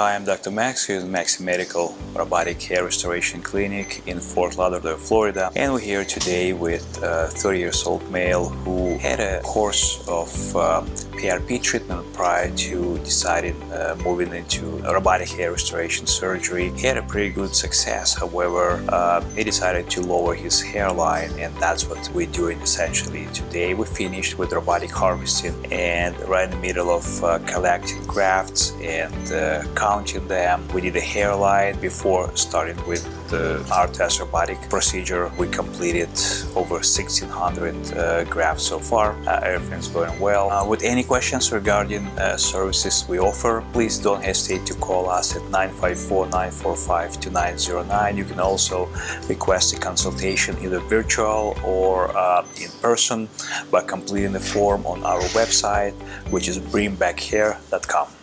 Hi, I'm Dr. Max here at Maxi Medical Robotic Hair Restoration Clinic in Fort Lauderdale, Florida. And we're here today with a 30 years old male who had a course of uh, PRP treatment prior to deciding uh, moving into robotic hair restoration surgery. He had a pretty good success, however, uh, he decided to lower his hairline and that's what we're doing essentially today. We finished with robotic harvesting and right in the middle of uh, collecting grafts and uh, counting them. We did a hairline before starting with the ARTAS robotic procedure. We completed over 1600 uh, grafts so far. Uh, everything's going well. Uh, with any questions regarding uh, services we offer, please don't hesitate to call us at 954-945-2909. You can also request a consultation either virtual or uh, in person by completing the form on our website, which is bringbackhair.com.